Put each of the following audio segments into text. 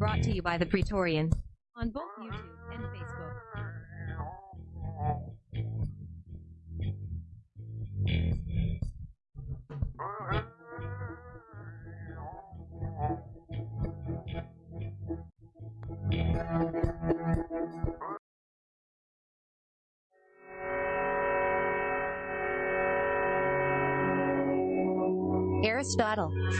Brought to you by the Praetorian. On both YouTube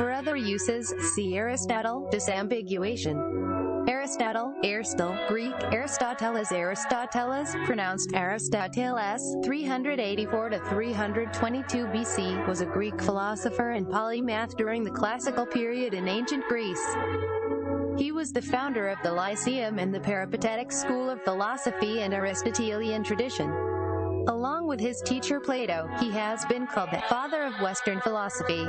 For other uses, see Aristotle, disambiguation. Aristotle, Aristotle, Greek, Aristoteles, Aristoteles, pronounced Aristoteles, 384 to 322 BC, was a Greek philosopher and polymath during the classical period in ancient Greece. He was the founder of the Lyceum and the Peripatetic school of philosophy and Aristotelian tradition. Along with his teacher Plato, he has been called the father of Western philosophy.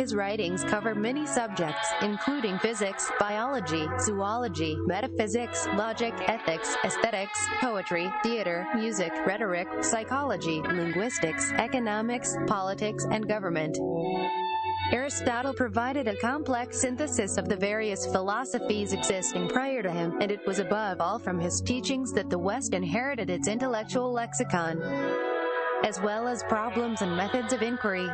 His writings cover many subjects, including physics, biology, zoology, metaphysics, logic, ethics, aesthetics, poetry, theater, music, rhetoric, psychology, linguistics, economics, politics, and government. Aristotle provided a complex synthesis of the various philosophies existing prior to him, and it was above all from his teachings that the West inherited its intellectual lexicon, as well as problems and methods of inquiry.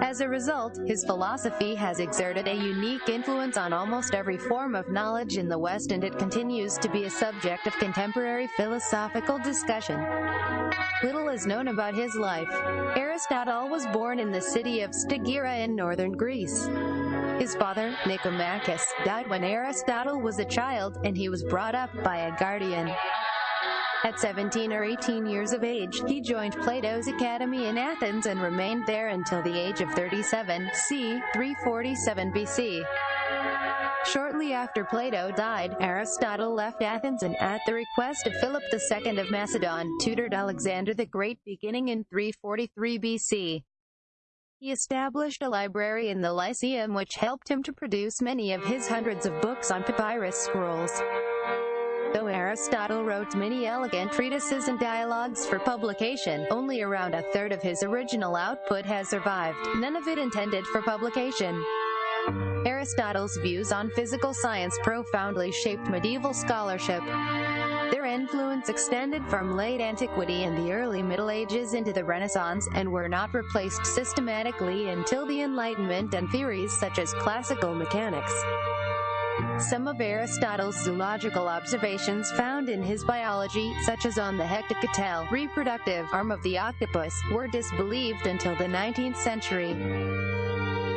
As a result, his philosophy has exerted a unique influence on almost every form of knowledge in the West and it continues to be a subject of contemporary philosophical discussion. Little is known about his life. Aristotle was born in the city of Stagira in northern Greece. His father, Nicomachus, died when Aristotle was a child and he was brought up by a guardian. At 17 or 18 years of age, he joined Plato's Academy in Athens and remained there until the age of 37, c. 347 BC. Shortly after Plato died, Aristotle left Athens and at the request of Philip II of Macedon, tutored Alexander the Great beginning in 343 BC. He established a library in the Lyceum which helped him to produce many of his hundreds of books on papyrus scrolls. Though Aristotle wrote many elegant treatises and dialogues for publication, only around a third of his original output has survived, none of it intended for publication. Aristotle's views on physical science profoundly shaped medieval scholarship. Their influence extended from late antiquity and the early Middle Ages into the Renaissance and were not replaced systematically until the Enlightenment and theories such as classical mechanics. Some of Aristotle's zoological observations found in his biology, such as on the hectocotyle reproductive arm of the octopus, were disbelieved until the 19th century.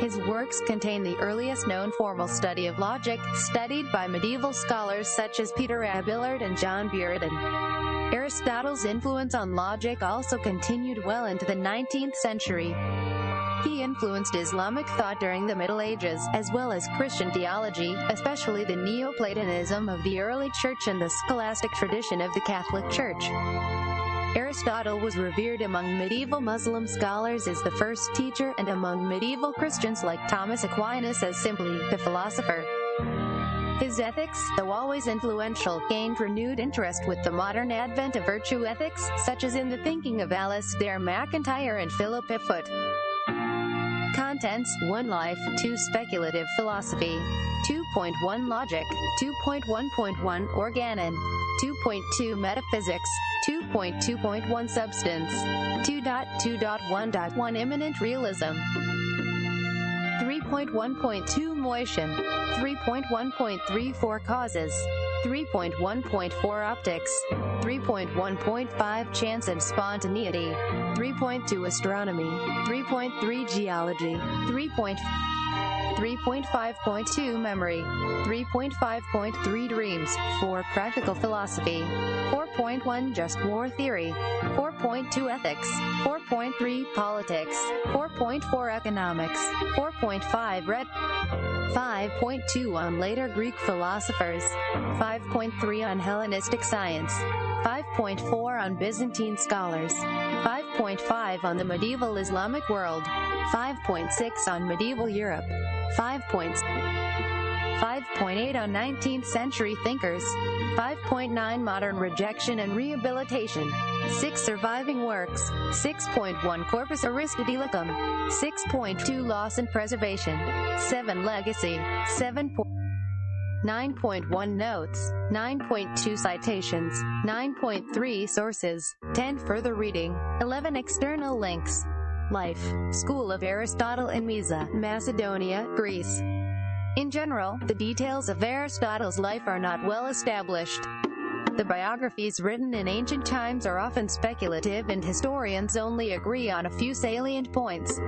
His works contain the earliest known formal study of logic, studied by medieval scholars such as Peter Abelard and John Buridan. Aristotle's influence on logic also continued well into the 19th century. He influenced Islamic thought during the Middle Ages, as well as Christian theology, especially the Neoplatonism of the early church and the scholastic tradition of the Catholic Church. Aristotle was revered among medieval Muslim scholars as the first teacher and among medieval Christians like Thomas Aquinas as simply the philosopher. His ethics, though always influential, gained renewed interest with the modern advent of virtue ethics, such as in the thinking of Alasdair MacIntyre and Philippa Foot. Contents 1 Life, 2 Speculative Philosophy, 2.1 Logic, 2.1.1 Organon, 2.2 Metaphysics, 2.2.1 Substance, 2.2.1.1 Immanent Realism, 3.1.2 Motion, 3.1.34 Causes, 3.1.4 Optics, 3.1.5 Chance and Spontaneity, 3.2 Astronomy, 3.3 Geology, 3. 3.5.2 Memory, 3.5.3 Dreams, 4 Practical Philosophy, 4.1 Just War Theory, 4.2 Ethics, 4.3 Politics, 4.4 Economics, 4.5 Red 5.2 on later Greek philosophers, 5.3 on Hellenistic science, 5.4 on Byzantine scholars, 5.5 on the medieval Islamic world, 5.6 on medieval Europe, 5.6 5.8 on 19th century thinkers, 5.9 modern rejection and rehabilitation, 6 surviving works, 6.1 corpus aristotelicum, 6.2 loss and preservation, 7 legacy, 7. 9.1 notes, 9.2 citations, 9.3 sources, 10 further reading, 11 external links. Life, School of Aristotle in Mieza, Macedonia, Greece. In general, the details of Aristotle's life are not well established. The biographies written in ancient times are often speculative and historians only agree on a few salient points.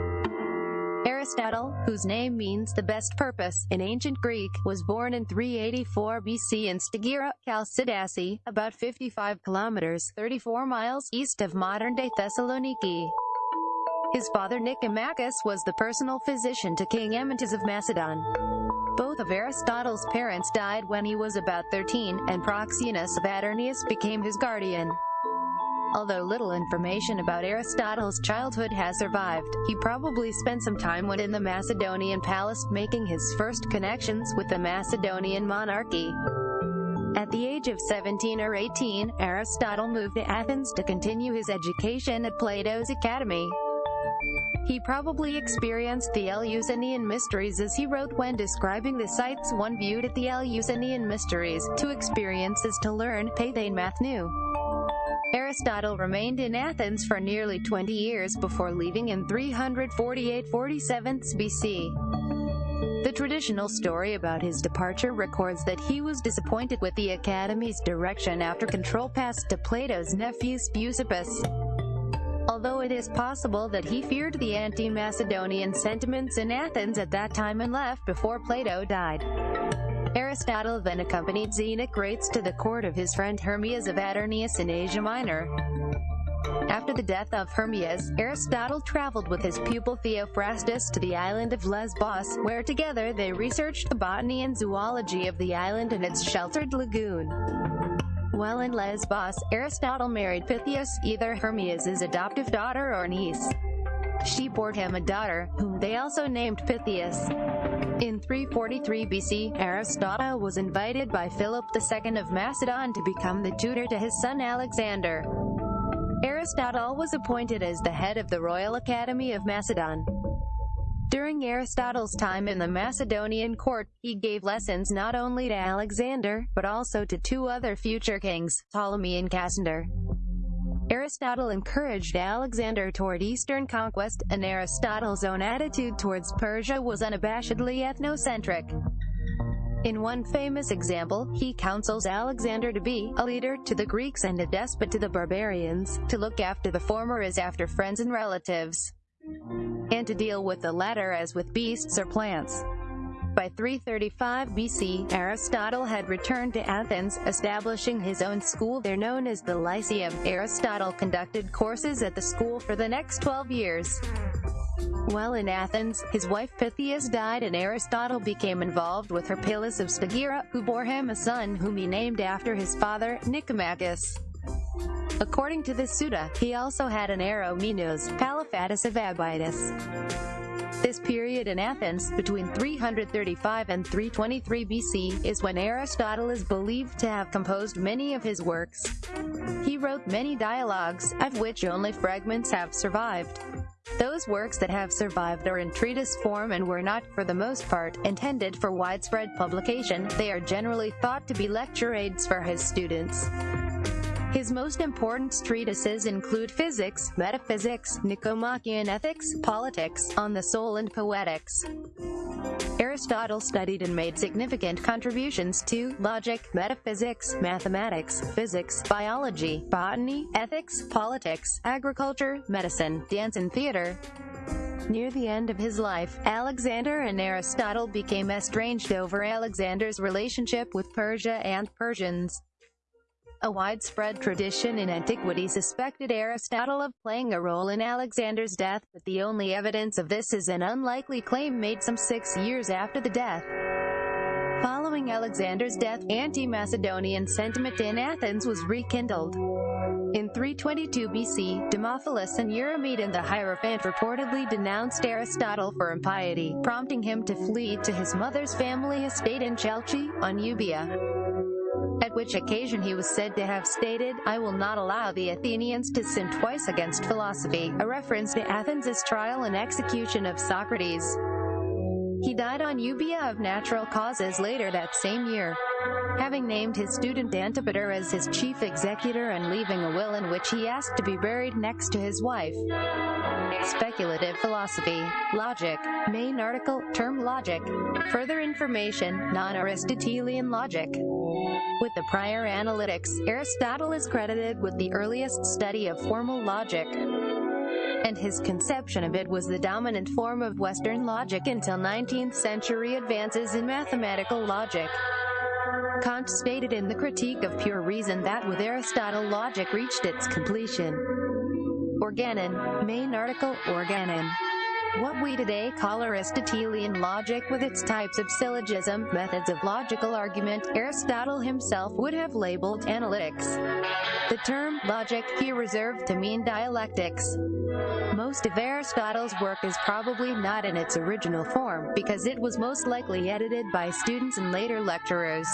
Aristotle, whose name means the best purpose in ancient Greek, was born in 384 BC in Stagira, Chalcidice, about 55 kilometers 34 miles east of modern-day Thessaloniki. His father Nicomachus was the personal physician to King Amyntas of Macedon. Both of Aristotle's parents died when he was about 13, and Proxenus of Atarneus became his guardian. Although little information about Aristotle's childhood has survived, he probably spent some time when in the Macedonian palace making his first connections with the Macedonian monarchy. At the age of 17 or 18, Aristotle moved to Athens to continue his education at Plato's Academy. He probably experienced the Eleusinian mysteries as he wrote when describing the sights one viewed at the Eleusinian mysteries. To experience is to learn, Pathane Mathnu. Aristotle remained in Athens for nearly 20 years before leaving in 348-47 BC. The traditional story about his departure records that he was disappointed with the Academy's direction after control passed to Plato's nephew Speusippus. Although it is possible that he feared the anti-Macedonian sentiments in Athens at that time and left before Plato died. Aristotle then accompanied Xenocrates to the court of his friend Hermias of Atarneus in Asia Minor. After the death of Hermias, Aristotle traveled with his pupil Theophrastus to the island of Lesbos, where together they researched the botany and zoology of the island and its sheltered lagoon. While in Lesbos, Aristotle married Pythias, either Hermias' adoptive daughter or niece. She bore him a daughter, whom they also named Pythias. In 343 BC, Aristotle was invited by Philip II of Macedon to become the tutor to his son Alexander. Aristotle was appointed as the head of the Royal Academy of Macedon. During Aristotle's time in the Macedonian court, he gave lessons not only to Alexander, but also to two other future kings, Ptolemy and Cassander. Aristotle encouraged Alexander toward Eastern conquest, and Aristotle's own attitude towards Persia was unabashedly ethnocentric. In one famous example, he counsels Alexander to be a leader to the Greeks and a despot to the barbarians, to look after the former as after friends and relatives, and to deal with the latter as with beasts or plants. By 335 BC, Aristotle had returned to Athens, establishing his own school there known as the Lyceum. Aristotle conducted courses at the school for the next 12 years. While in Athens, his wife Pythias died and Aristotle became involved with Herpyllis of Stagira, who bore him a son whom he named after his father, Nicomachus. According to the Suda, he also had an heir Minos, Palaephatus of Abydos. This period in Athens, between 335 and 323 BC, is when Aristotle is believed to have composed many of his works. He wrote many dialogues, of which only fragments have survived. Those works that have survived are in treatise form and were not, for the most part, intended for widespread publication. They are generally thought to be lecture aids for his students. His most important treatises include physics, metaphysics, Nicomachean ethics, politics, on the soul and poetics. Aristotle studied and made significant contributions to logic, metaphysics, mathematics, physics, biology, botany, ethics, politics, agriculture, medicine, dance and theater. Near the end of his life, Alexander and Aristotle became estranged over Alexander's relationship with Persia and Persians. A widespread tradition in antiquity suspected Aristotle of playing a role in Alexander's death, but the only evidence of this is an unlikely claim made some six years after the death. Following Alexander's death, anti-Macedonian sentiment in Athens was rekindled. In 322 BC, Demophilus and Eurymedon the Hierophant reportedly denounced Aristotle for impiety, prompting him to flee to his mother's family estate in Chalcis, on Euboea at which occasion he was said to have stated, I will not allow the Athenians to sin twice against philosophy, a reference to Athens' trial and execution of Socrates. He died on Euboea of natural causes later that same year. Having named his student Antipater as his chief executor and leaving a will in which he asked to be buried next to his wife. Speculative philosophy. Logic. Main article, term logic. Further information, non-Aristotelian logic. With the prior analytics, Aristotle is credited with the earliest study of formal logic, and his conception of it was the dominant form of Western logic until 19th century advances in mathematical logic. Kant stated in the Critique of Pure Reason that with Aristotle logic reached its completion. Organon, main article, organon. What we today call Aristotelian logic with its types of syllogism, methods of logical argument, Aristotle himself would have labeled analytics. The term logic he reserved to mean dialectics. Most of Aristotle's work is probably not in its original form, because it was most likely edited by students and later lecturers.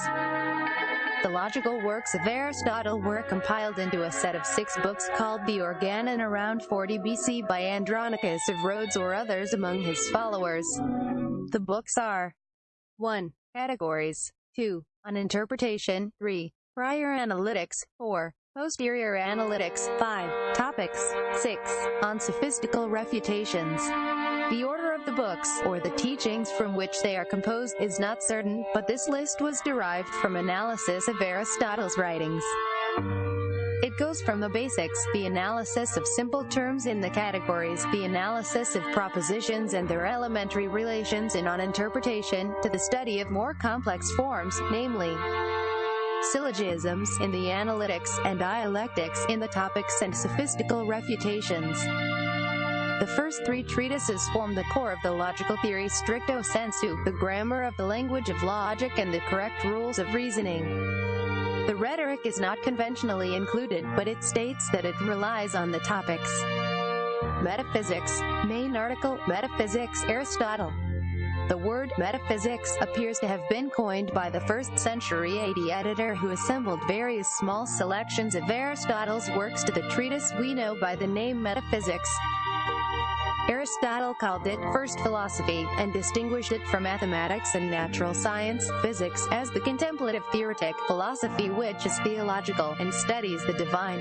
The logical works of Aristotle were compiled into a set of six books called the Organon around 40 BC by Andronicus of Rhodes or others among his followers. The books are 1. Categories 2. On interpretation 3. Prior analytics 4. Posterior analytics 5. Topics 6. On sophistical refutations the order of the books, or the teachings from which they are composed, is not certain, but this list was derived from analysis of Aristotle's writings. Goes from the basics, the analysis of simple terms in the categories, the analysis of propositions and their elementary relations in on interpretation, to the study of more complex forms, namely, syllogisms in the analytics and dialectics in the topics and sophistical refutations. The first three treatises form the core of the logical theory stricto sensu, the grammar of the language of logic and the correct rules of reasoning. The rhetoric is not conventionally included, but it states that it relies on the topics. Metaphysics, main article, Metaphysics, Aristotle. The word metaphysics appears to have been coined by the first century AD editor who assembled various small selections of Aristotle's works to the treatise we know by the name Metaphysics. Aristotle called it first philosophy and distinguished it from mathematics and natural science, physics, as the contemplative theoretic philosophy which is theological and studies the divine.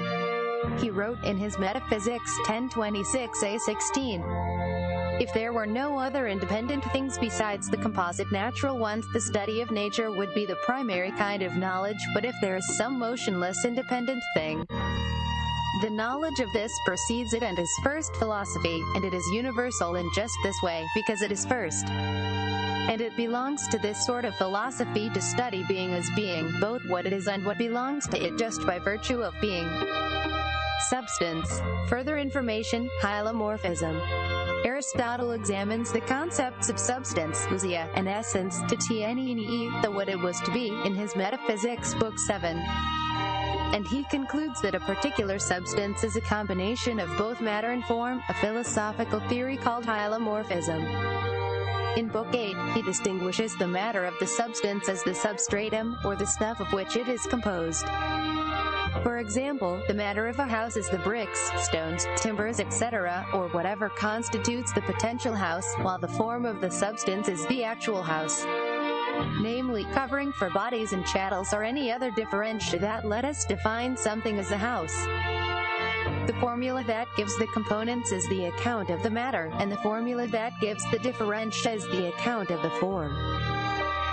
He wrote in his Metaphysics 1026a16, If there were no other independent things besides the composite natural ones, the study of nature would be the primary kind of knowledge, but if there is some motionless independent thing, the knowledge of this precedes it and is first philosophy, and it is universal in just this way, because it is first. And it belongs to this sort of philosophy to study being as being, both what it is and what belongs to it just by virtue of being. Substance. Further information, hylomorphism. Aristotle examines the concepts of substance, ousia, and essence, to tnene, the what it was to be, in his Metaphysics, Book 7 and he concludes that a particular substance is a combination of both matter and form, a philosophical theory called hylomorphism. In Book 8, he distinguishes the matter of the substance as the substratum, or the stuff of which it is composed. For example, the matter of a house is the bricks, stones, timbers, etc., or whatever constitutes the potential house, while the form of the substance is the actual house namely covering for bodies and chattels or any other differentia that let us define something as a house. The formula that gives the components is the account of the matter, and the formula that gives the differentia is the account of the form.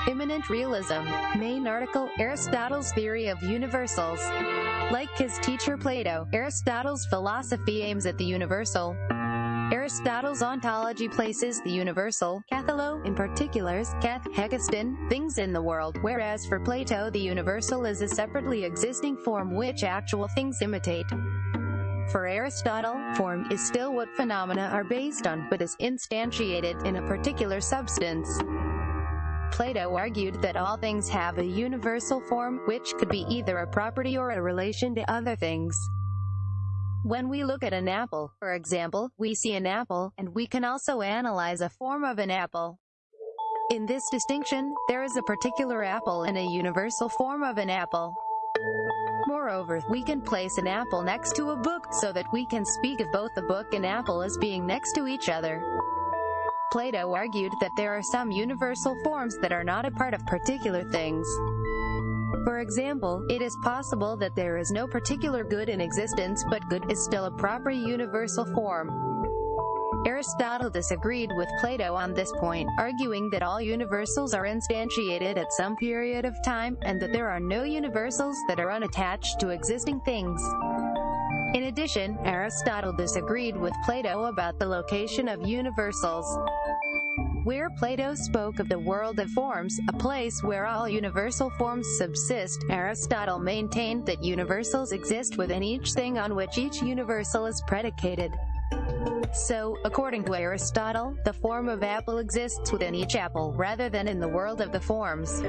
Immanent realism. Main article, Aristotle's theory of universals. Like his teacher Plato, Aristotle's philosophy aims at the universal, Aristotle's ontology places the universal, katholou, in particulars, kath, hekaston, things in the world, whereas for Plato the universal is a separately existing form which actual things imitate. For Aristotle, form is still what phenomena are based on, but is instantiated in a particular substance. Plato argued that all things have a universal form, which could be either a property or a relation to other things. When we look at an apple, for example, we see an apple, and we can also analyze a form of an apple. In this distinction, there is a particular apple and a universal form of an apple. Moreover, we can place an apple next to a book, so that we can speak of both the book and apple as being next to each other. Plato argued that there are some universal forms that are not a part of particular things. For example, it is possible that there is no particular good in existence but good is still a proper universal form. Aristotle disagreed with Plato on this point, arguing that all universals are instantiated at some period of time, and that there are no universals that are unattached to existing things. In addition, Aristotle disagreed with Plato about the location of universals. Where Plato spoke of the world of forms, a place where all universal forms subsist, Aristotle maintained that universals exist within each thing on which each universal is predicated. So, according to Aristotle, the form of apple exists within each apple, rather than in the world of the forms.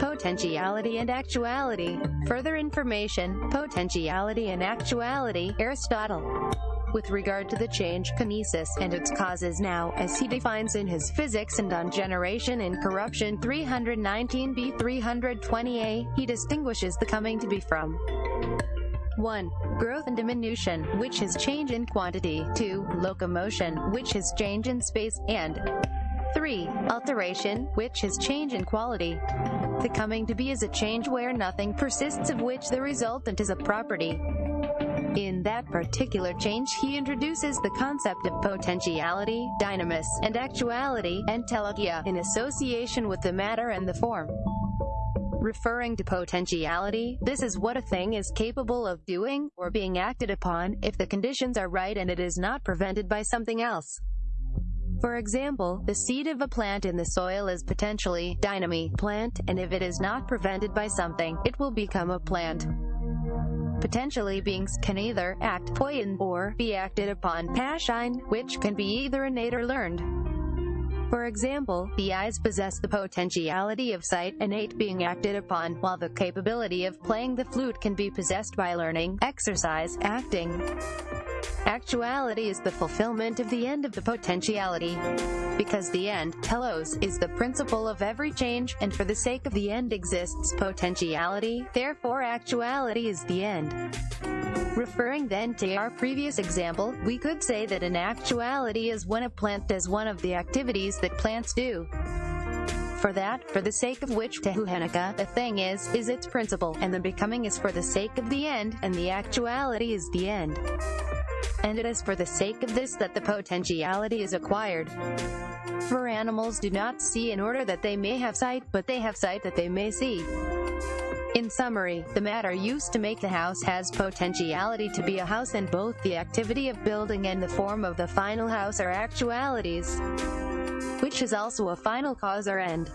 Potentiality and actuality. Further information, potentiality and actuality, Aristotle. With regard to the change kinesis and its causes now, as he defines in his Physics and on Generation and Corruption 319b 320a, he distinguishes the coming to be from 1. Growth and diminution, which is change in quantity, 2. Locomotion, which is change in space, and 3. Alteration, which is change in quality. The coming to be is a change where nothing persists of which the resultant is a property. In that particular change he introduces the concept of potentiality, dynamis, and actuality, entelechy, in association with the matter and the form. Referring to potentiality, this is what a thing is capable of doing, or being acted upon, if the conditions are right and it is not prevented by something else. For example, the seed of a plant in the soil is potentially dynamei plant, and if it is not prevented by something, it will become a plant. Potentially beings can either act poiein or be acted upon passion, which can be either innate or learned. For example, the eyes possess the potentiality of sight, innate being acted upon, while the capability of playing the flute can be possessed by learning, exercise, acting. Actuality is the fulfillment of the end of the potentiality. Because the end, telos, is the principle of every change, and for the sake of the end exists potentiality, therefore actuality is the end. Referring then to our previous example, we could say that an actuality is when a plant does one of the activities that plants do. For that, for the sake of which tehuhenica, the thing is, is its principle, and the becoming is for the sake of the end, and the actuality is the end and it is for the sake of this that the potentiality is acquired. For animals do not see in order that they may have sight, but they have sight that they may see. In summary, the matter used to make the house has potentiality to be a house and both the activity of building and the form of the final house are actualities, which is also a final cause or end.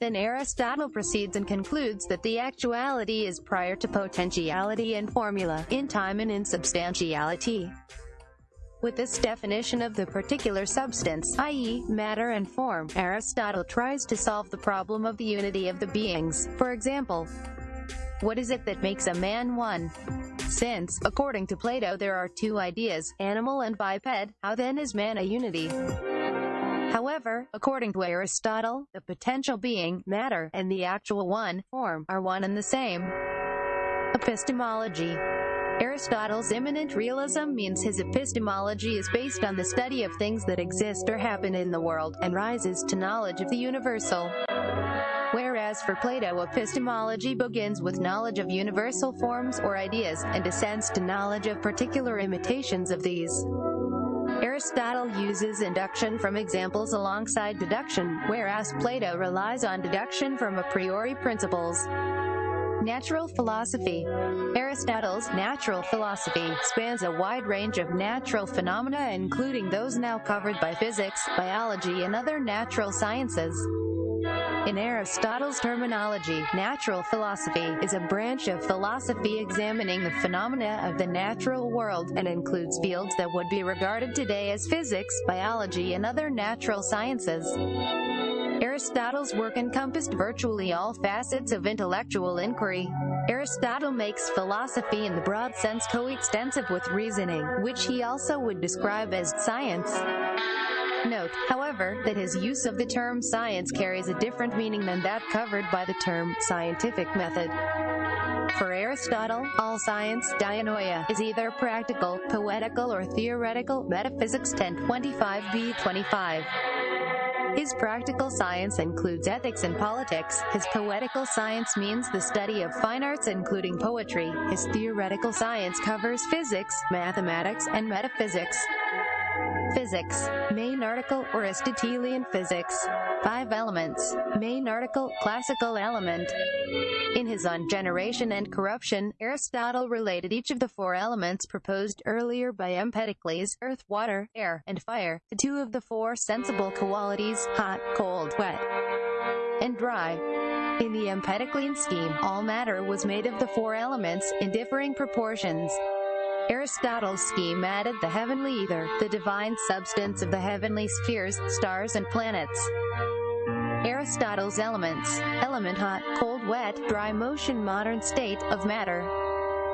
Then Aristotle proceeds and concludes that the actuality is prior to potentiality and formula, in time and in substantiality. With this definition of the particular substance, i.e., matter and form, Aristotle tries to solve the problem of the unity of the beings. For example, what is it that makes a man one? Since, according to Plato there are two ideas, animal and biped, how then is man a unity? However, according to Aristotle, the potential being, matter, and the actual one, form, are one and the same. Epistemology Aristotle's immanent realism means his epistemology is based on the study of things that exist or happen in the world, and rises to knowledge of the universal. Whereas for Plato epistemology begins with knowledge of universal forms or ideas, and descends to knowledge of particular imitations of these. Aristotle uses induction from examples alongside deduction, whereas Plato relies on deduction from a priori principles. Natural philosophy Aristotle's natural philosophy spans a wide range of natural phenomena including those now covered by physics, biology and other natural sciences. In Aristotle's terminology, natural philosophy is a branch of philosophy examining the phenomena of the natural world and includes fields that would be regarded today as physics, biology, and other natural sciences. Aristotle's work encompassed virtually all facets of intellectual inquiry. Aristotle makes philosophy in the broad sense coextensive with reasoning, which he also would describe as science. Note, however, that his use of the term science carries a different meaning than that covered by the term scientific method. For Aristotle, all science, dianoia, is either practical, poetical or theoretical, Metaphysics 1025b 25. His practical science includes ethics and politics. His poetical science means the study of fine arts including poetry. His theoretical science covers physics, mathematics, and metaphysics. Physics. Main article Aristotelian physics. Five elements. Main article Classical element. In his On Generation and Corruption, Aristotle related each of the four elements proposed earlier by Empedocles, earth, water, air, and fire, to two of the four sensible qualities, hot, cold, wet, and dry. In the Empedoclean scheme, all matter was made of the four elements, in differing proportions. Aristotle's scheme added the heavenly ether, the divine substance of the heavenly spheres, stars and planets. Aristotle's elements, element hot, cold, wet, dry motion modern state of matter.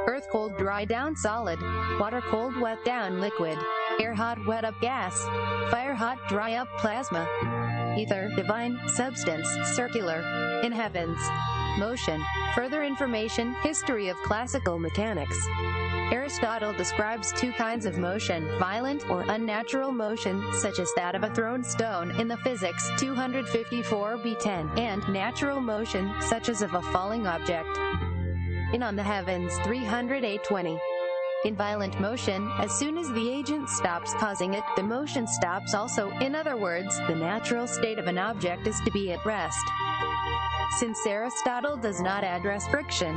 Earth cold, dry down solid, water cold, wet down liquid, air hot, wet up gas, fire hot, dry up plasma, ether, divine, substance, circular, in heavens, motion. Further information, history of classical mechanics. Aristotle describes two kinds of motion, violent or unnatural motion, such as that of a thrown stone in the Physics 254b10, and natural motion, such as of a falling object. In On the Heavens 30820. In violent motion, as soon as the agent stops causing it, the motion stops also. In other words, the natural state of an object is to be at rest. Since Aristotle does not address friction,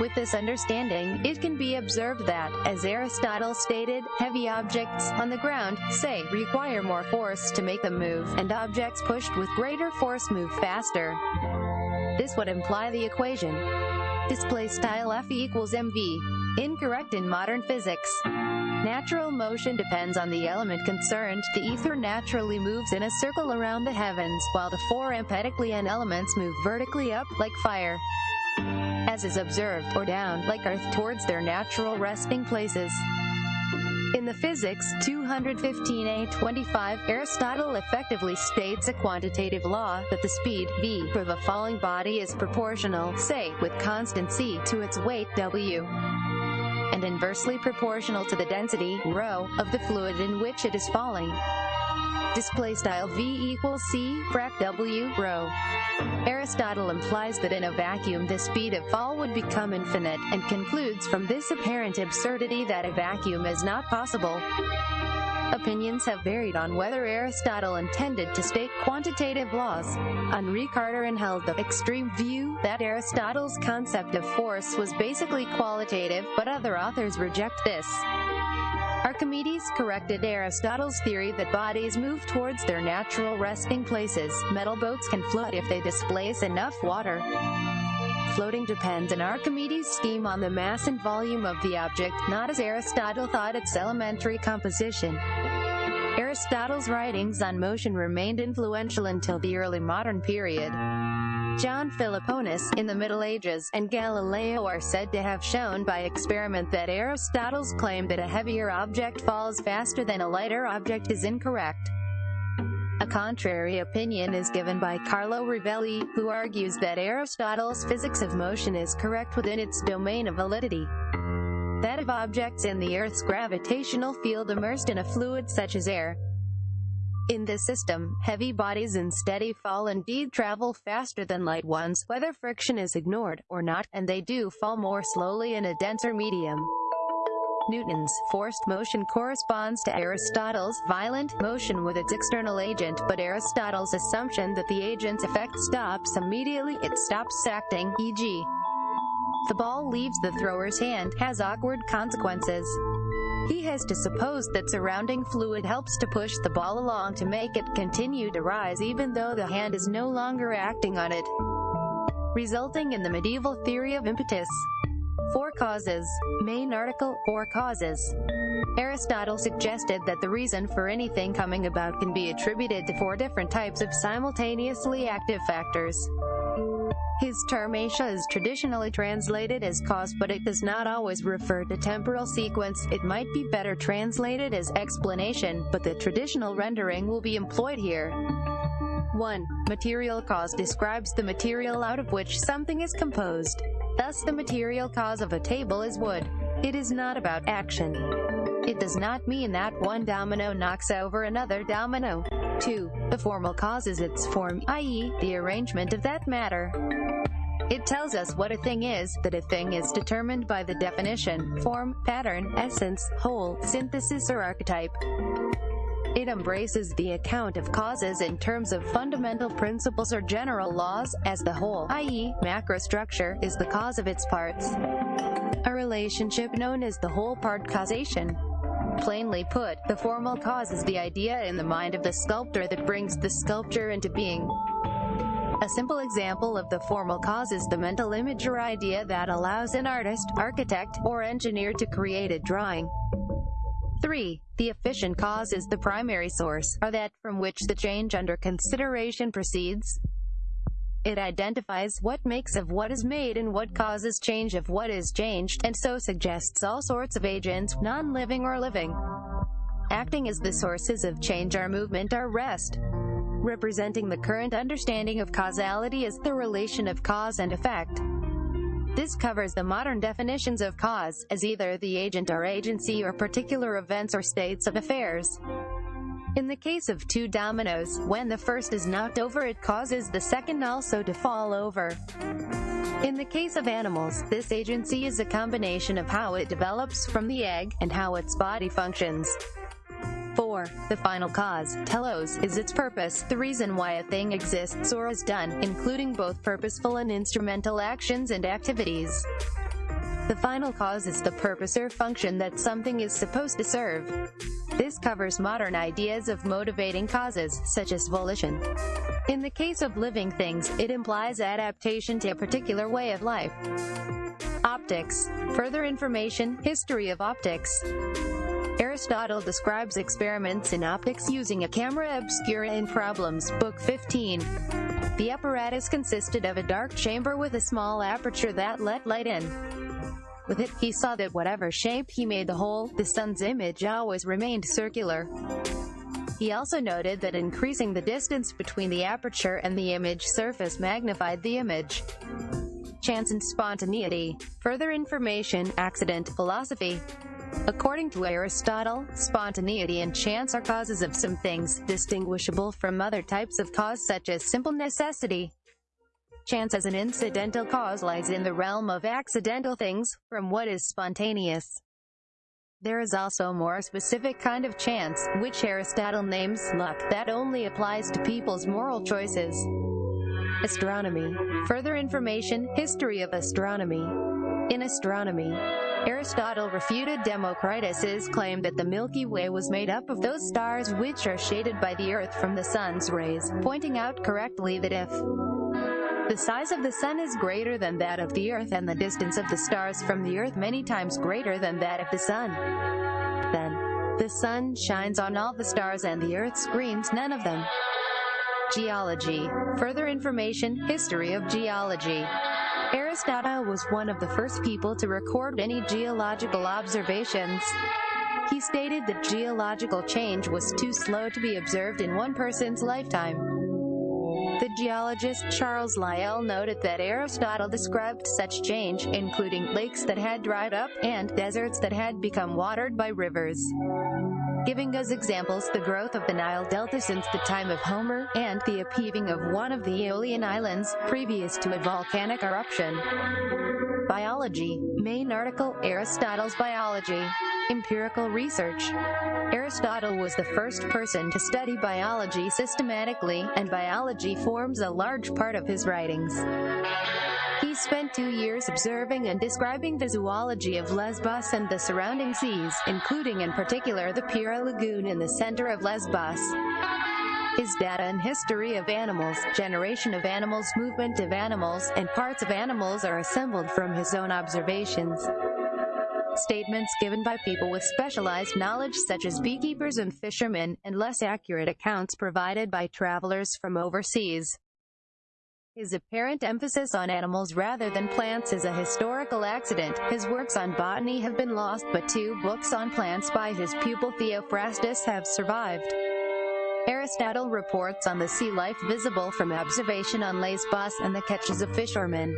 with this understanding, it can be observed that, as Aristotle stated, heavy objects on the ground, say, require more force to make them move, and objects pushed with greater force move faster. This would imply the equation display style F equals mv, incorrect in modern physics. Natural motion depends on the element concerned. The ether naturally moves in a circle around the heavens, while the four Empedoclean elements move vertically up, like fire as is observed, or down, like Earth, towards their natural resting places. In the Physics 215a25, Aristotle effectively states a quantitative law that the speed, v, of a falling body is proportional, say, with constant c, to its weight, w, and inversely proportional to the density, rho, of the fluid in which it is falling display style v equals c frac w rho. Aristotle implies that in a vacuum the speed of fall would become infinite, and concludes from this apparent absurdity that a vacuum is not possible. Opinions have varied on whether Aristotle intended to state quantitative laws. Henri Carteron held the extreme view that Aristotle's concept of force was basically qualitative, but other authors reject this. Archimedes corrected Aristotle's theory that bodies move towards their natural resting places. Metal boats can float if they displace enough water. Floating depends in Archimedes' scheme on the mass and volume of the object, not as Aristotle thought its elementary composition. Aristotle's writings on motion remained influential until the early modern period. John Philoponus, in the Middle Ages, and Galileo are said to have shown by experiment that Aristotle's claim that a heavier object falls faster than a lighter object is incorrect. A contrary opinion is given by Carlo Rovelli, who argues that Aristotle's physics of motion is correct within its domain of validity. That of objects in the Earth's gravitational field immersed in a fluid such as air, in this system, heavy bodies in steady fall indeed travel faster than light ones, whether friction is ignored or not, and they do fall more slowly in a denser medium. Newton's forced motion corresponds to Aristotle's violent motion with its external agent, but Aristotle's assumption that the agent's effect stops immediately it stops acting, e.g. the ball leaves the thrower's hand, has awkward consequences. He has to suppose that surrounding fluid helps to push the ball along to make it continue to rise even though the hand is no longer acting on it, resulting in the medieval theory of impetus. Four causes. Main article, Four causes. Aristotle suggested that the reason for anything coming about can be attributed to four different types of simultaneously active factors. His term Asia is traditionally translated as cause but it does not always refer to temporal sequence, it might be better translated as explanation, but the traditional rendering will be employed here. 1. Material cause describes the material out of which something is composed. Thus the material cause of a table is wood. It is not about action. It does not mean that one domino knocks over another domino. 2. The formal cause is its form, i.e., the arrangement of that matter. It tells us what a thing is, that a thing is determined by the definition, form, pattern, essence, whole, synthesis or archetype. It embraces the account of causes in terms of fundamental principles or general laws, as the whole, i.e., macrostructure, is the cause of its parts. A relationship known as the whole part causation. Plainly put, the formal cause is the idea in the mind of the sculptor that brings the sculpture into being. A simple example of the formal cause is the mental image or idea that allows an artist, architect, or engineer to create a drawing. 3. The efficient cause is the primary source, or that from which the change under consideration proceeds. It identifies what makes of what is made and what causes change of what is changed, and so suggests all sorts of agents, non-living or living. Acting as the sources of change or movement or rest. Representing the current understanding of causality is the relation of cause and effect. This covers the modern definitions of cause, as either the agent or agency or particular events or states of affairs. In the case of two dominoes, when the first is knocked over it causes the second also to fall over. In the case of animals, this agency is a combination of how it develops from the egg, and how its body functions. 4. The final cause, telos, is its purpose, the reason why a thing exists or is done, including both purposeful and instrumental actions and activities. The final cause is the purpose or function that something is supposed to serve. This covers modern ideas of motivating causes, such as volition. In the case of living things, it implies adaptation to a particular way of life. Optics. Further information, history of optics. Aristotle describes experiments in optics using a camera obscura in Problems, Book 15. The apparatus consisted of a dark chamber with a small aperture that let light in. With it, he saw that whatever shape he made the hole, the sun's image always remained circular. He also noted that increasing the distance between the aperture and the image surface magnified the image. Chance and spontaneity. Further information, accident, philosophy. According to Aristotle, spontaneity and chance are causes of some things, distinguishable from other types of cause such as simple necessity. Chance as an incidental cause lies in the realm of accidental things, from what is spontaneous. There is also a more specific kind of chance, which Aristotle names luck, that only applies to people's moral choices. Astronomy. Further information, history of astronomy. In astronomy, Aristotle refuted Democritus's claim that the Milky Way was made up of those stars which are shaded by the Earth from the sun's rays, pointing out correctly that if the size of the sun is greater than that of the Earth and the distance of the stars from the Earth many times greater than that of the sun, then the sun shines on all the stars and the Earth screens none of them. Geology. Further information, history of geology. Aristotle was one of the first people to record any geological observations. He stated that geological change was too slow to be observed in one person's lifetime. The geologist Charles Lyell noted that Aristotle described such change, including lakes that had dried up, and deserts that had become watered by rivers giving as examples the growth of the Nile Delta since the time of Homer, and the upheaving of one of the Aeolian Islands, previous to a volcanic eruption. Biology. Main article, Aristotle's Biology. Empirical research. Aristotle was the first person to study biology systematically, and biology forms a large part of his writings. He spent two years observing and describing the zoology of Lesbos and the surrounding seas, including in particular the Pyrrha Lagoon in the center of Lesbos. His data and history of animals, generation of animals, movement of animals, and parts of animals are assembled from his own observations. Statements given by people with specialized knowledge such as beekeepers and fishermen, and less accurate accounts provided by travelers from overseas. His apparent emphasis on animals rather than plants is a historical accident. His works on botany have been lost, but two books on plants by his pupil Theophrastus have survived. Aristotle reports on the sea life visible from observation on Lesbos and the catches of fishermen.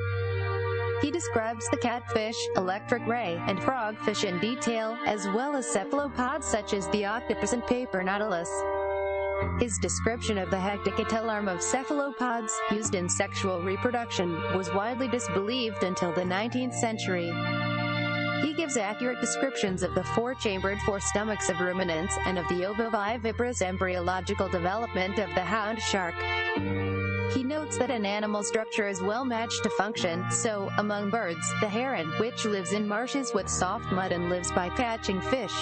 He describes the catfish, electric ray, and frogfish in detail, as well as cephalopods such as the octopus and paper nautilus. His description of the hectocotyle arm of cephalopods, used in sexual reproduction, was widely disbelieved until the 19th century. He gives accurate descriptions of the four-chambered four stomachs of ruminants and of the ovoviviparous embryological development of the hound shark. He notes that an animal structure is well matched to function, so, among birds, the heron, which lives in marshes with soft mud and lives by catching fish,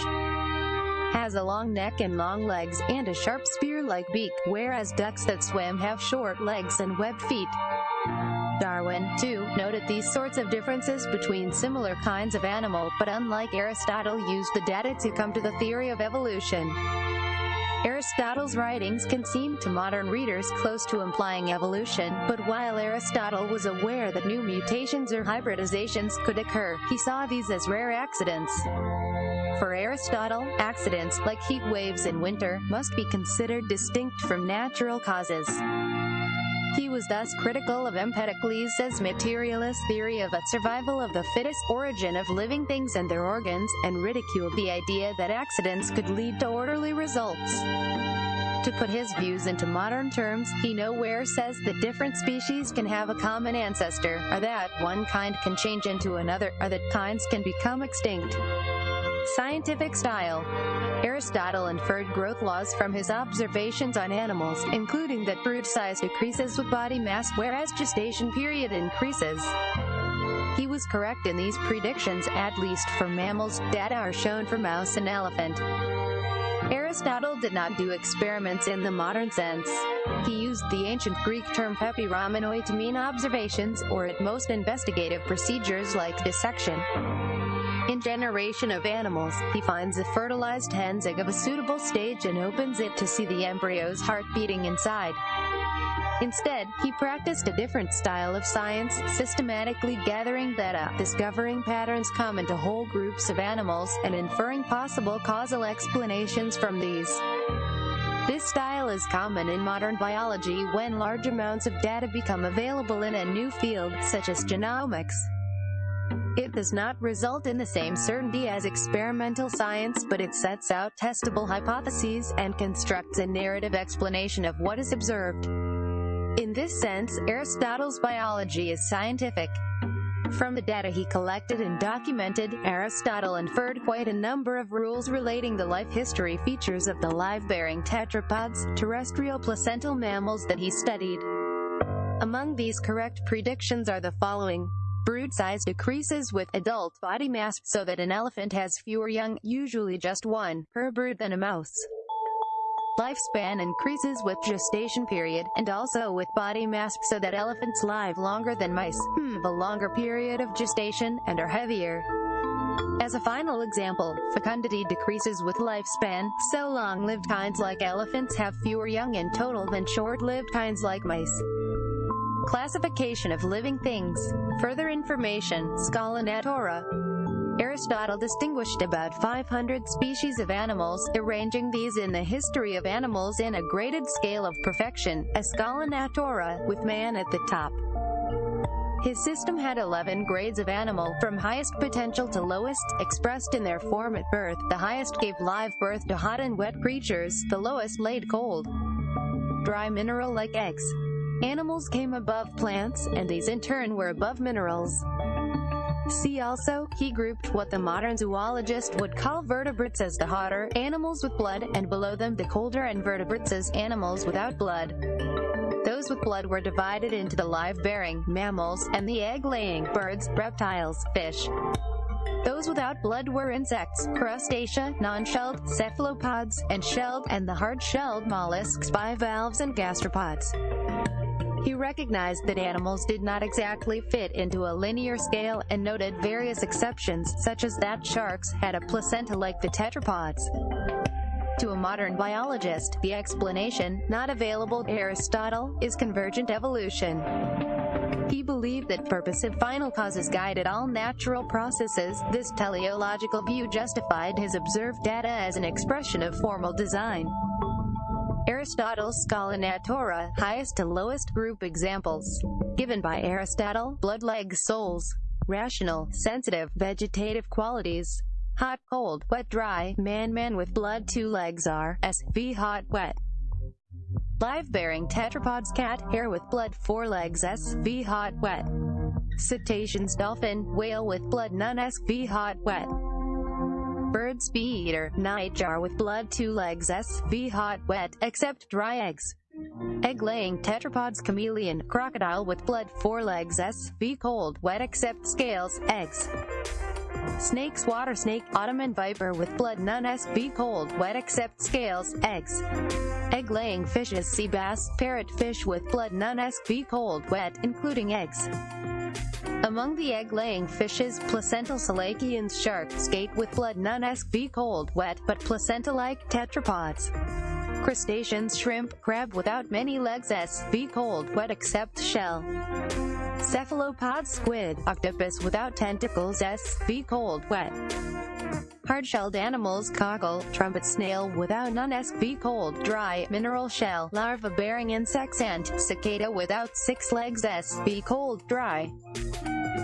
has a long neck and long legs and a sharp spear-like beak, whereas ducks that swim have short legs and webbed feet. Darwin, too, noted these sorts of differences between similar kinds of animal, but unlike Aristotle used the data to come to the theory of evolution. Aristotle's writings can seem to modern readers close to implying evolution, but while Aristotle was aware that new mutations or hybridizations could occur, he saw these as rare accidents. For Aristotle, accidents, like heat waves in winter, must be considered distinct from natural causes. He was thus critical of Empedocles' materialist theory of a survival of the fittest origin of living things and their organs, and ridiculed the idea that accidents could lead to orderly results. To put his views into modern terms, he nowhere says that different species can have a common ancestor, or that one kind can change into another, or that kinds can become extinct. Scientific style. Aristotle inferred growth laws from his observations on animals, including that brood size decreases with body mass, whereas gestation period increases. He was correct in these predictions, at least for mammals. Data are shown for mouse and elephant. Aristotle did not do experiments in the modern sense. He used the ancient Greek term pepeiramenoi to mean observations, or at most investigative procedures like dissection. In Generation of Animals, he finds a fertilized hen's egg of a suitable stage and opens it to see the embryo's heart beating inside. Instead, he practiced a different style of science, systematically gathering data, discovering patterns common to whole groups of animals, and inferring possible causal explanations from these. This style is common in modern biology when large amounts of data become available in a new field, such as genomics. It does not result in the same certainty as experimental science, but it sets out testable hypotheses and constructs a narrative explanation of what is observed. In this sense, Aristotle's biology is scientific. From the data he collected and documented, Aristotle inferred quite a number of rules relating the life history features of the live-bearing tetrapods, terrestrial placental mammals that he studied. Among these correct predictions are the following. Brood size decreases with adult body mass so that an elephant has fewer young, usually just one, per brood than a mouse. Lifespan increases with gestation period, and also with body mass so that elephants live longer than mice, hmm, a longer period of gestation, and are heavier. As a final example, fecundity decreases with lifespan, so long-lived kinds like elephants have fewer young in total than short-lived kinds like mice. Classification of living things. Further information, Scala Natura. Aristotle distinguished about 500 species of animals, arranging these in the history of animals in a graded scale of perfection, a Scala Natura, with man at the top. His system had 11 grades of animal, from highest potential to lowest, expressed in their form at birth. The highest gave live birth to hot and wet creatures, the lowest laid cold. Dry mineral like eggs. Animals came above plants, and these in turn were above minerals. See also, he grouped what the modern zoologist would call vertebrates as the hotter animals with blood, and below them the colder invertebrates as animals without blood. Those with blood were divided into the live-bearing mammals and the egg-laying birds, reptiles, fish. Those without blood were insects, crustacea, non-shelled, cephalopods, and shelled, and the hard-shelled mollusks, bivalves, and gastropods. He recognized that animals did not exactly fit into a linear scale and noted various exceptions, such as that sharks had a placenta like the tetrapods. To a modern biologist, the explanation, not available to Aristotle, is convergent evolution. He believed that purposive final causes guided all natural processes. This teleological view justified his observed data as an expression of formal design. Aristotle's Scala Natura, highest to lowest group examples. Given by Aristotle, blood legs souls. rational, sensitive, vegetative qualities. Hot, cold, wet, dry, man, man with blood, two legs are, SV hot, wet. Live-bearing tetrapods cat, hare with blood, four legs, SV hot, wet. Cetaceans, dolphin, whale with blood, none, SV hot, wet. Birds, bee eater, nightjar with blood, two legs, SV hot, wet, except dry eggs. Egg-laying tetrapods chameleon, crocodile with blood, four legs, SV cold, wet except scales, eggs. Snakes, water snake, Ottoman viper with blood, none SV cold, wet except scales, eggs. Egg-laying fishes, sea bass, parrotfish with blood, none SV cold, wet, including eggs. Among the egg-laying fishes, placental selachians, shark skate with blood, none SV cold, wet, but placenta-like tetrapods. Crustaceans, shrimp, crab without many legs, SV cold, wet except shell. Cephalopods, squid, octopus without tentacles, SV cold, wet. Hard-shelled animals, cockle, trumpet snail without none, SV cold, dry, mineral shell, larva-bearing insects, ant, cicada without six legs, SV cold, dry.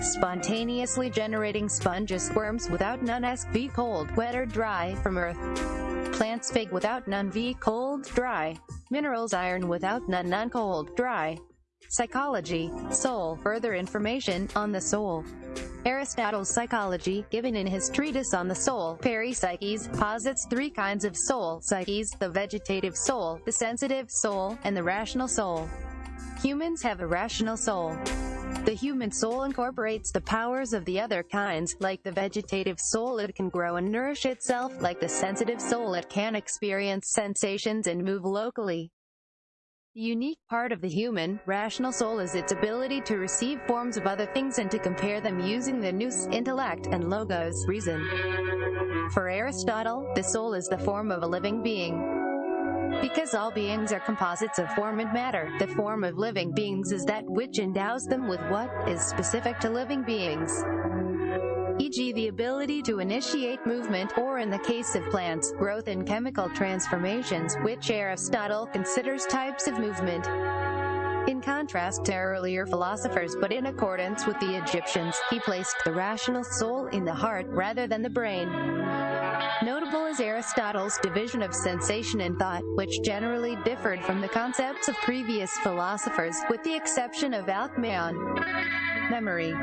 Spontaneously generating sponges, worms without none, SV cold, wet or dry, from earth. Plants fig without none, V cold, dry. Minerals iron without none, none cold, dry. Psychology, soul, further information on the soul. Aristotle's psychology, given in his treatise on the soul, Peri Psyches, posits three kinds of soul, psyches, the vegetative soul, the sensitive soul, and the rational soul. Humans have a rational soul. The human soul incorporates the powers of the other kinds, like the vegetative soul it can grow and nourish itself, like the sensitive soul it can experience sensations and move locally. The unique part of the human, rational soul is its ability to receive forms of other things and to compare them using the nous, intellect, and logos, reason. For Aristotle, the soul is the form of a living being. Because all beings are composites of form and matter, the form of living beings is that which endows them with what is specific to living beings e.g. the ability to initiate movement, or in the case of plants, growth and chemical transformations, which Aristotle considers types of movement. In contrast to earlier philosophers but in accordance with the Egyptians, he placed the rational soul in the heart rather than the brain. Notable is Aristotle's division of sensation and thought, which generally differed from the concepts of previous philosophers, with the exception of Alcmaeon. Memory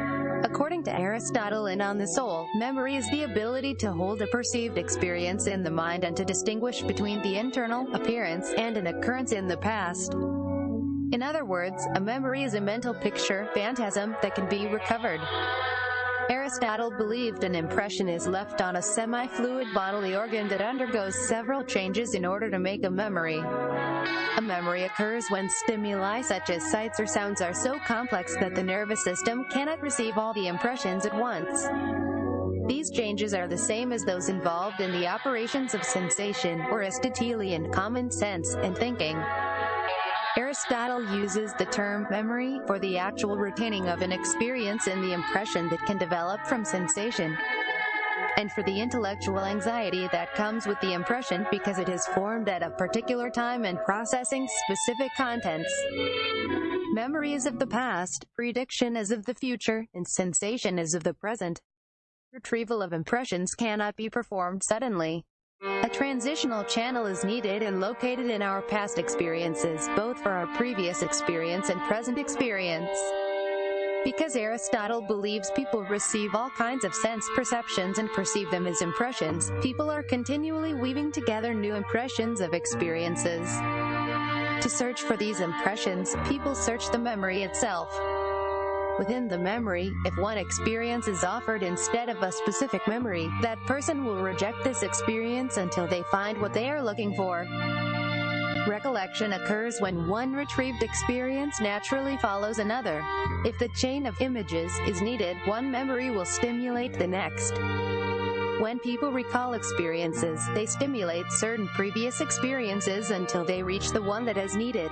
According to Aristotle in On the Soul, memory is the ability to hold a perceived experience in the mind and to distinguish between the internal appearance and an occurrence in the past. In other words, a memory is a mental picture, phantasm, that can be recovered. Aristotle believed an impression is left on a semi-fluid bodily organ that undergoes several changes in order to make a memory. A memory occurs when stimuli such as sights or sounds are so complex that the nervous system cannot receive all the impressions at once. These changes are the same as those involved in the operations of sensation, or Aristotelian common sense, and thinking. Aristotle uses the term memory for the actual retaining of an experience and the impression that can develop from sensation, and for the intellectual anxiety that comes with the impression because it is formed at a particular time and processing specific contents. Memory is of the past, prediction is of the future, and sensation is of the present. Retrieval of impressions cannot be performed suddenly. A transitional channel is needed and located in our past experiences, both for our previous experience and present experience. Because Aristotle believes people receive all kinds of sense perceptions and perceive them as impressions, people are continually weaving together new impressions of experiences. To search for these impressions, people search the memory itself. Within the memory, if one experience is offered instead of a specific memory, that person will reject this experience until they find what they are looking for. Recollection occurs when one retrieved experience naturally follows another. If the chain of images is needed, one memory will stimulate the next. When people recall experiences, they stimulate certain previous experiences until they reach the one that is needed.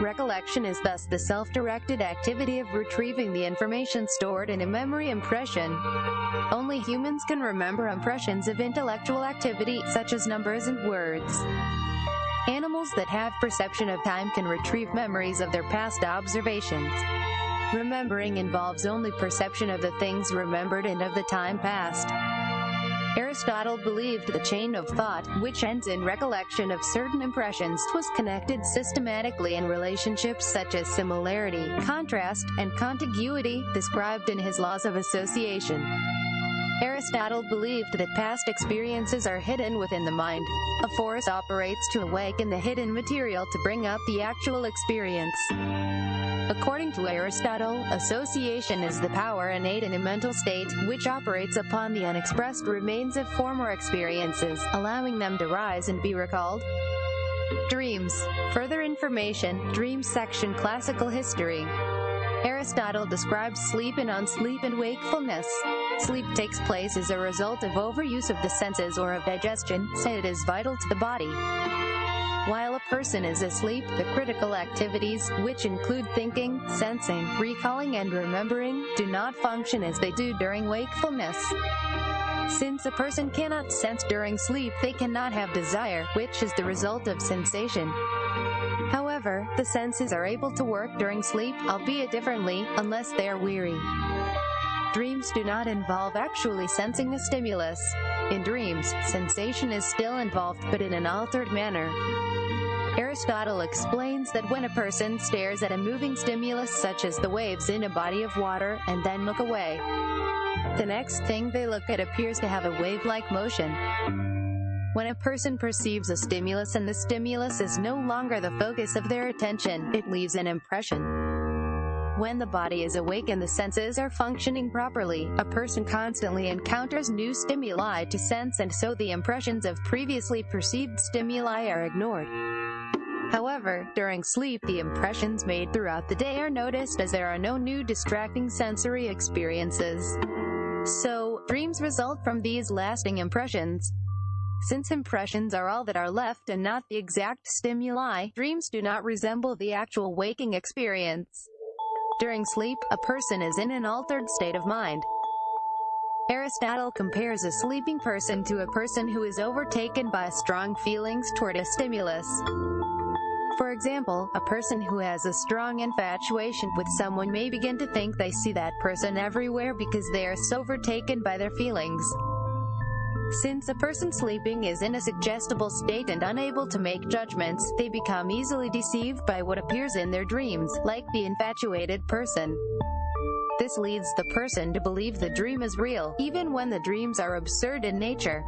Recollection is thus the self-directed activity of retrieving the information stored in a memory impression. Only humans can remember impressions of intellectual activity, such as numbers and words. Animals that have perception of time can retrieve memories of their past observations. Remembering involves only perception of the things remembered and of the time past. Aristotle believed the chain of thought, which ends in recollection of certain impressions, was connected systematically in relationships such as similarity, contrast, and contiguity, described in his laws of association. Aristotle believed that past experiences are hidden within the mind. A force operates to awaken the hidden material to bring up the actual experience. According to Aristotle, association is the power innate in a mental state, which operates upon the unexpressed remains of former experiences, allowing them to rise and be recalled. Dreams. Further information, Dreams section Classical History. Aristotle describes sleep and unsleep and wakefulness. Sleep takes place as a result of overuse of the senses or of digestion, so it is vital to the body. While a person is asleep, the critical activities, which include thinking, sensing, recalling and remembering, do not function as they do during wakefulness. Since a person cannot sense during sleep, they cannot have desire, which is the result of sensation. However, the senses are able to work during sleep, albeit differently, unless they are weary. Dreams do not involve actually sensing a stimulus. In dreams, sensation is still involved but in an altered manner. Aristotle explains that when a person stares at a moving stimulus such as the waves in a body of water and then look away, the next thing they look at appears to have a wave-like motion. When a person perceives a stimulus and the stimulus is no longer the focus of their attention, it leaves an impression. When the body is awake and the senses are functioning properly, a person constantly encounters new stimuli to sense and so the impressions of previously perceived stimuli are ignored. However, during sleep the impressions made throughout the day are noticed as there are no new distracting sensory experiences. So, dreams result from these lasting impressions. Since impressions are all that are left and not the exact stimuli, dreams do not resemble the actual waking experience. During sleep, a person is in an altered state of mind. Aristotle compares a sleeping person to a person who is overtaken by strong feelings toward a stimulus. For example, a person who has a strong infatuation with someone may begin to think they see that person everywhere because they are so overtaken by their feelings. Since a person sleeping is in a suggestible state and unable to make judgments, they become easily deceived by what appears in their dreams, like the infatuated person. This leads the person to believe the dream is real, even when the dreams are absurd in nature.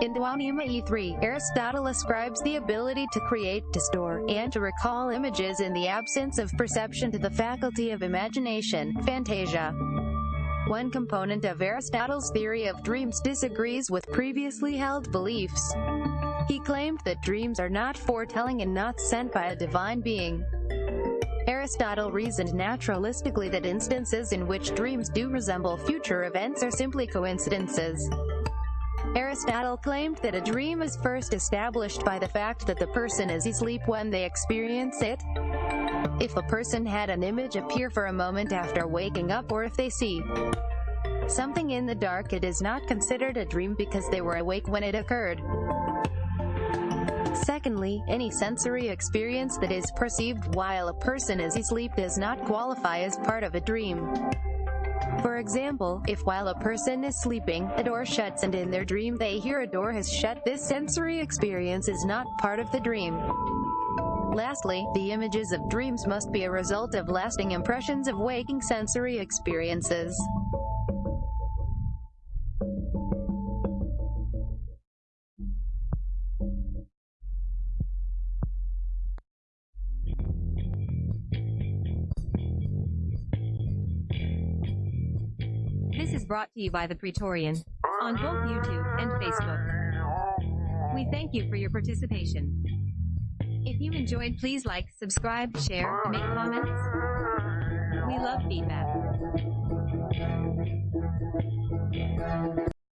In De Anima E3, Aristotle ascribes the ability to create, to store, and to recall images in the absence of perception to the faculty of imagination, phantasia. One component of Aristotle's theory of dreams disagrees with previously held beliefs. He claimed that dreams are not foretelling and not sent by a divine being. Aristotle reasoned naturalistically that instances in which dreams do resemble future events are simply coincidences. Aristotle claimed that a dream is first established by the fact that the person is asleep when they experience it. If a person had an image appear for a moment after waking up or if they see something in the dark it is not considered a dream because they were awake when it occurred. Secondly, any sensory experience that is perceived while a person is asleep does not qualify as part of a dream. For example, if while a person is sleeping, a door shuts and in their dream they hear a door has shut, this sensory experience is not part of the dream. Lastly, the images of dreams must be a result of lasting impressions of waking sensory experiences. This is brought to you by The Praetorian on both YouTube and Facebook. We thank you for your participation. If you enjoyed, please like, subscribe, share, make comments. We love feedback.